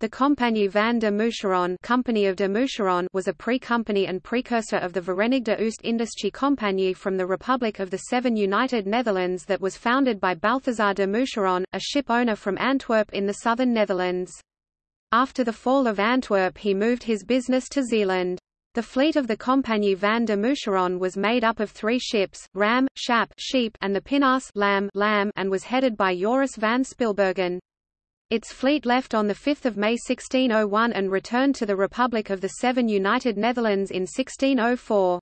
The Compagnie van de Moucheron, Company of de Moucheron was a pre-company and precursor of the Verenigde Oost-Indische Compagnie from the Republic of the Seven United Netherlands that was founded by Balthazar de Moucheron, a ship owner from Antwerp in the southern Netherlands. After the fall of Antwerp he moved his business to Zeeland. The fleet of the Compagnie van de Moucheron was made up of three ships, Ram, Schaap sheep, and the Pinnace lamb, lamb, and was headed by Joris van Spilbergen. Its fleet left on 5 May 1601 and returned to the Republic of the Seven United Netherlands in 1604.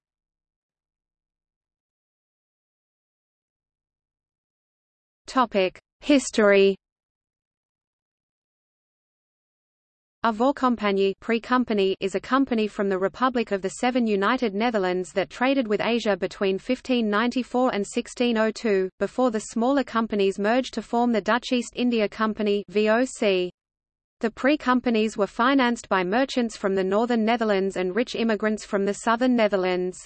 History A Voorcompagnie pre-company is a company from the Republic of the Seven United Netherlands that traded with Asia between 1594 and 1602, before the smaller companies merged to form the Dutch East India Company. The pre-companies were financed by merchants from the northern Netherlands and rich immigrants from the southern Netherlands.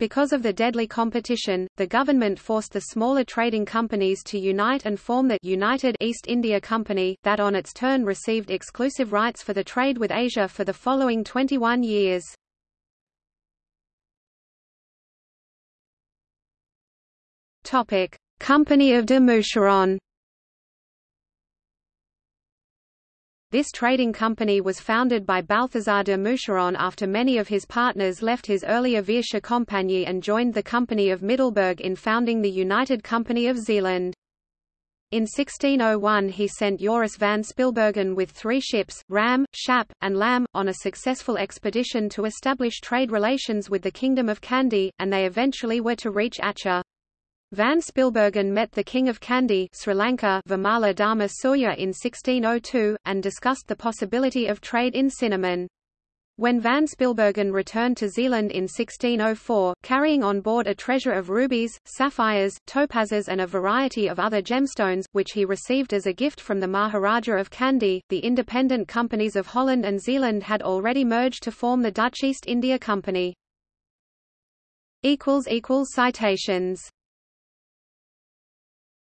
Because of the deadly competition, the government forced the smaller trading companies to unite and form the United East India Company, that on its turn received exclusive rights for the trade with Asia for the following 21 years. Company of de This trading company was founded by Balthazar de Moucheron after many of his partners left his earlier Veersche Compagnie and joined the Company of Middelburg in founding the United Company of Zeeland. In 1601 he sent Joris van Spilbergen with three ships, Ram, Schaap, and Lam, on a successful expedition to establish trade relations with the Kingdom of Kandy, and they eventually were to reach Aceh. Van Spilbergen met the King of Kandy Sri Lanka Vimala Dharma Surya in 1602, and discussed the possibility of trade in cinnamon. When Van Spilbergen returned to Zeeland in 1604, carrying on board a treasure of rubies, sapphires, topazes and a variety of other gemstones, which he received as a gift from the Maharaja of Kandy, the independent companies of Holland and Zeeland had already merged to form the Dutch East India Company. Citations